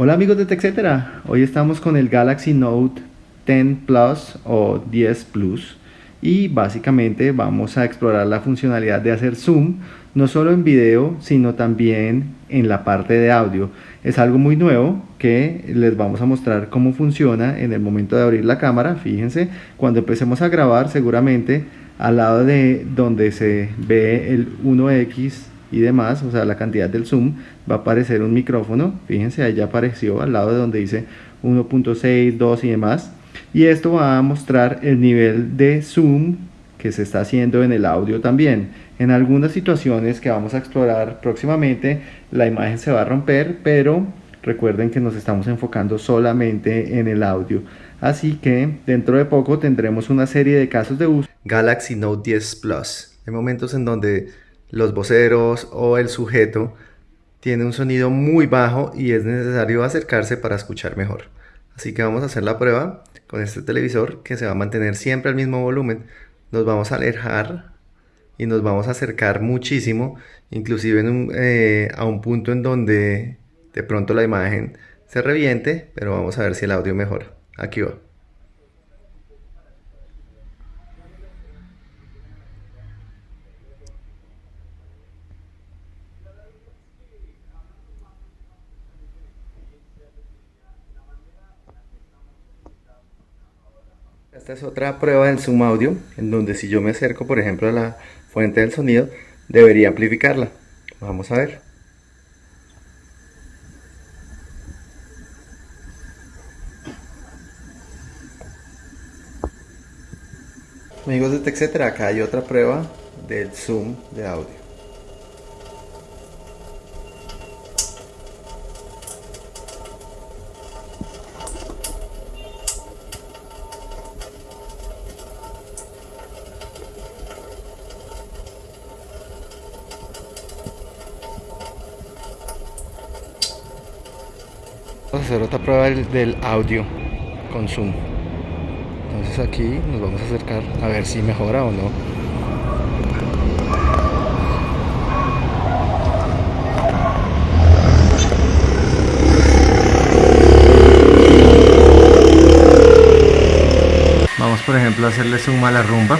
Hola amigos de TechCetera, hoy estamos con el Galaxy Note 10 Plus o 10 Plus y básicamente vamos a explorar la funcionalidad de hacer zoom no solo en video sino también en la parte de audio. Es algo muy nuevo que les vamos a mostrar cómo funciona en el momento de abrir la cámara. Fíjense cuando empecemos a grabar seguramente al lado de donde se ve el 1x y demás, o sea la cantidad del zoom, va a aparecer un micrófono, fíjense ya apareció al lado de donde dice 1.6, 2 y demás, y esto va a mostrar el nivel de zoom que se está haciendo en el audio también. En algunas situaciones que vamos a explorar próximamente, la imagen se va a romper, pero recuerden que nos estamos enfocando solamente en el audio. Así que dentro de poco tendremos una serie de casos de uso. Galaxy Note 10 Plus. Hay momentos en donde los voceros o el sujeto tiene un sonido muy bajo y es necesario acercarse para escuchar mejor. Así que vamos a hacer la prueba con este televisor que se va a mantener siempre al mismo volumen. Nos vamos a alejar y nos vamos a acercar muchísimo, inclusive eh, a un punto en donde de pronto la imagen se reviente, pero vamos a ver si el audio mejora. Aquí va. Esta es otra prueba del zoom audio, en donde si yo me acerco, por ejemplo, a la fuente del sonido, debería amplificarla. Vamos a ver. Amigos de TechCetera, acá hay otra prueba del zoom de audio. Vamos a hacer otra prueba del, audio con zoom. Entonces aquí nos vamos a acercar a ver si mejora o no. Vamos por ejemplo a hacerle zoom a la rumba.